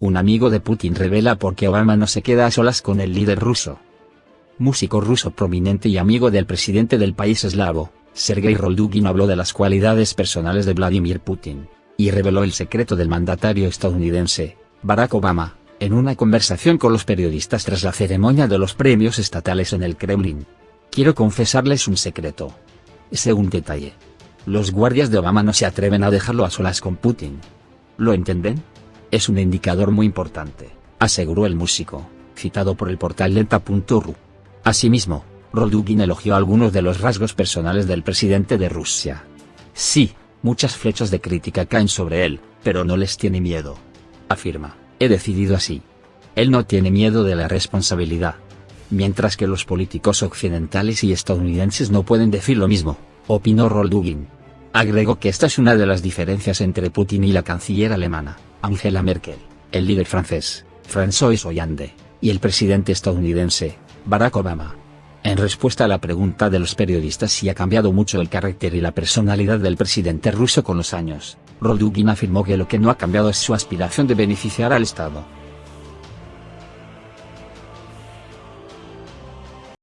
Un amigo de Putin revela por qué Obama no se queda a solas con el líder ruso. Músico ruso prominente y amigo del presidente del país eslavo, Sergei Roldugin habló de las cualidades personales de Vladimir Putin, y reveló el secreto del mandatario estadounidense, Barack Obama, en una conversación con los periodistas tras la ceremonia de los premios estatales en el Kremlin. Quiero confesarles un secreto. Ese un detalle. Los guardias de Obama no se atreven a dejarlo a solas con Putin. ¿Lo entienden? Es un indicador muy importante, aseguró el músico, citado por el portal lenta.ru. Asimismo, Roldugin elogió algunos de los rasgos personales del presidente de Rusia. Sí, muchas flechas de crítica caen sobre él, pero no les tiene miedo. Afirma, he decidido así. Él no tiene miedo de la responsabilidad. Mientras que los políticos occidentales y estadounidenses no pueden decir lo mismo, opinó Roldugin. Agregó que esta es una de las diferencias entre Putin y la canciller alemana, Angela Merkel, el líder francés, François Hollande, y el presidente estadounidense, Barack Obama. En respuesta a la pregunta de los periodistas si ha cambiado mucho el carácter y la personalidad del presidente ruso con los años, Roldugin afirmó que lo que no ha cambiado es su aspiración de beneficiar al Estado.